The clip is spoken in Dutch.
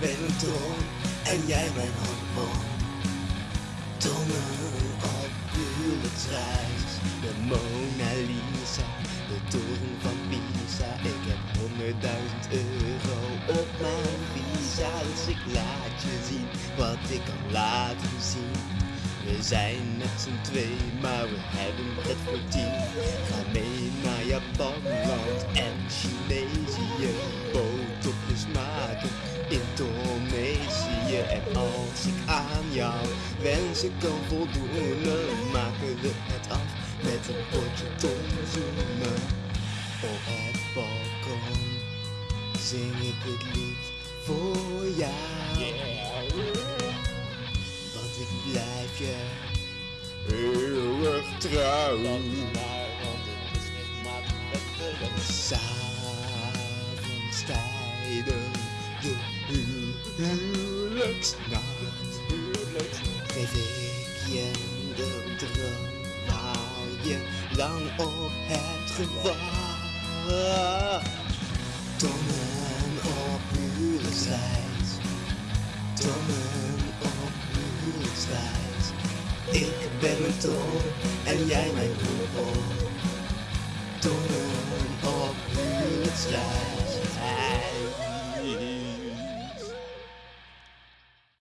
ben een ton en jij mijn hormoon. Tonnen op huwelijksreis. De Mona Lisa, de toren van Pisa. Ik heb honderdduizend euro op mijn visa. Dus ik laat je zien wat ik kan laten zien. We zijn met z'n twee, maar we hebben het voor tien. Ga mee naar Japan, land en Chinesië. En als ik aan jouw wensen kan voldoen, maken we het af met een potje tonzoenen. Op het balkon zing ik het lied voor jou. Want ik blijf je eeuwig trouw. S'avonds tijdens de huwelijksnacht geef ik je de droom waar je lang op hebt gewacht. Tonnen op huwelijksreis, tonnen op huwelijksreis. Ik ben een ton en jij mijn hoepel. Tonnen op huwelijksreis.